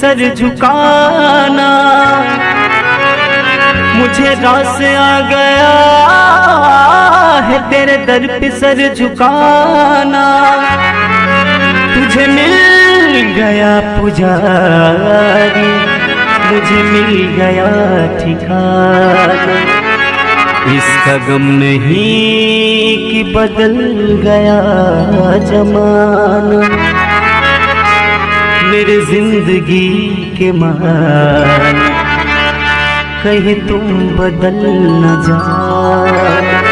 Sir झुकाना। मुझे रास आ गया है तेरे दर पे सर झुकाना। तुझे मिल गया पुजारी, मुझे मिल गया ठिकाना। इसका गम नहीं कि बदल गया जमाना। मेरे ज़िंदगी के मान कहीं तुम बदल न जाना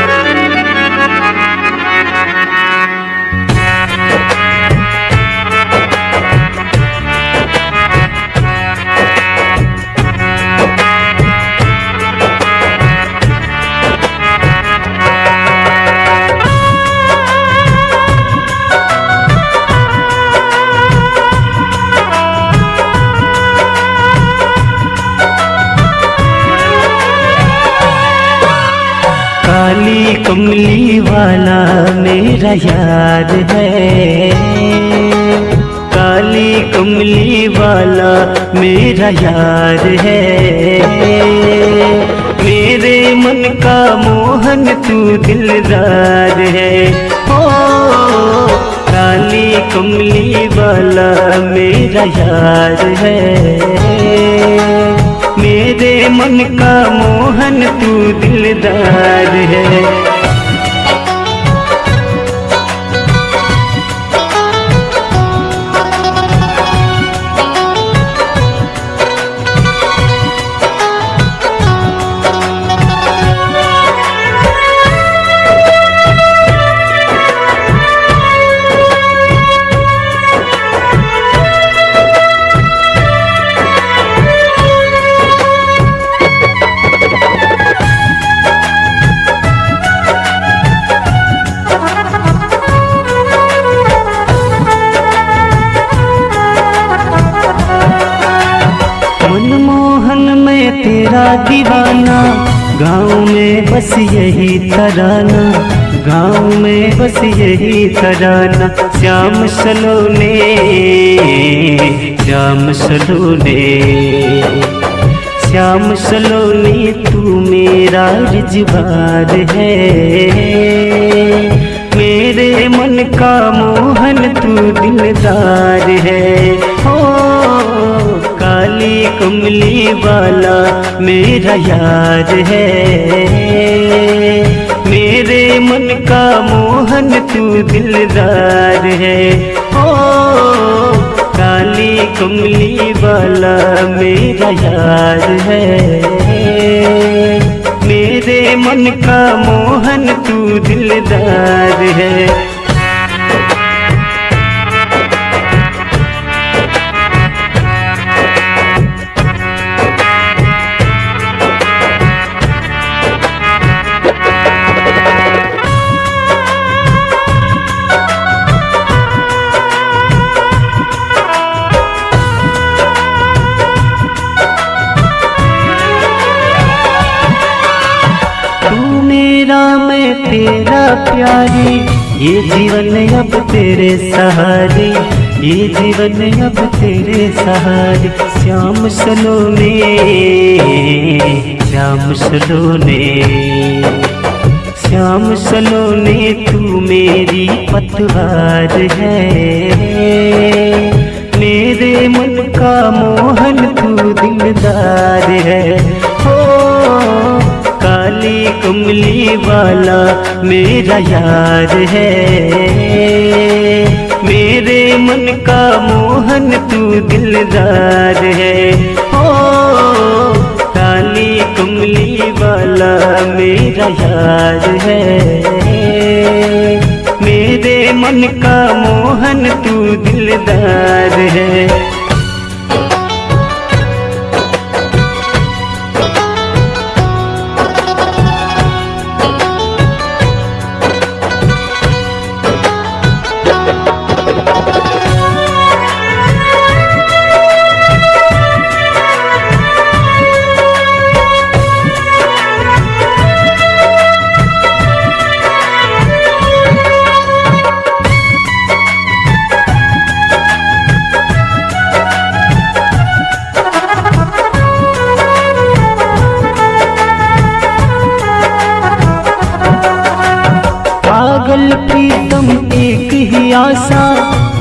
कमली वाला मेरा याद है। काली कमली वाला मेरा याद है। मेरे मन का मोहन तू दिलदार है। ओ काली कमली वाला मेरा याद है। मेरे मन का मोहन तू दिलदार है। गाँव में बस यही तराना, गाँव में बस यही तराना। श्याम सलोने श्याम सलोने, श्याम सलोनी, तू मेरा रिजवार है। मेरे मन का मोहन, तू दिलदार है। कमली वाला मेरा याद है। मेरे मन का मोहन तू दिलदार है। ओ, काली कमली वाला मेरा याद है। मेरे मन का मोहन तू दिलदार है। तेरा प्यारी, ये जीवन अब तेरे सहारे, ये जीवन अब तेरे सहारे, श्याम सलोने श्याम सलोने श्याम सलोने, तू मेरी पतवार है। मेरे मन का मोहन, तू दिलदार है। हो कमली वाला मेरा यार है। मेरे मन का मोहन तू दिलदार है। ओ काली कमली वाला मेरा यार है। मेरे मन का मोहन तू दिलदार है।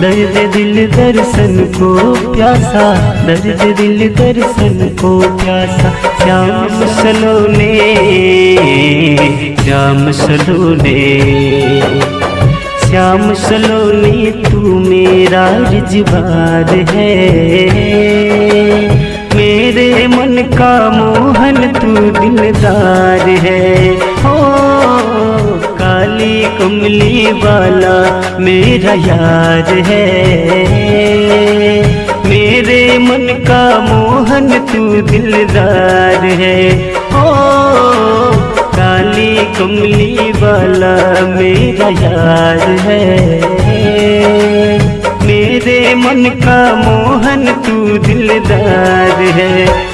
दर्द दिल दर्शन को प्यासा, दर्द दिल दर्शन को प्यासा। श्याम सलोने श्याम सलोने, श्याम सलोनी, तू मेरा रिजवार है। मेरे मन का मोहन तू दिलदार है। हो काली कमली वाला मेरा यार है। मेरे मन का मोहन तू दिलदार है। ओ, काली कमली वाला मेरा यार है। मेरे मन का मोहन तू दिलदार है।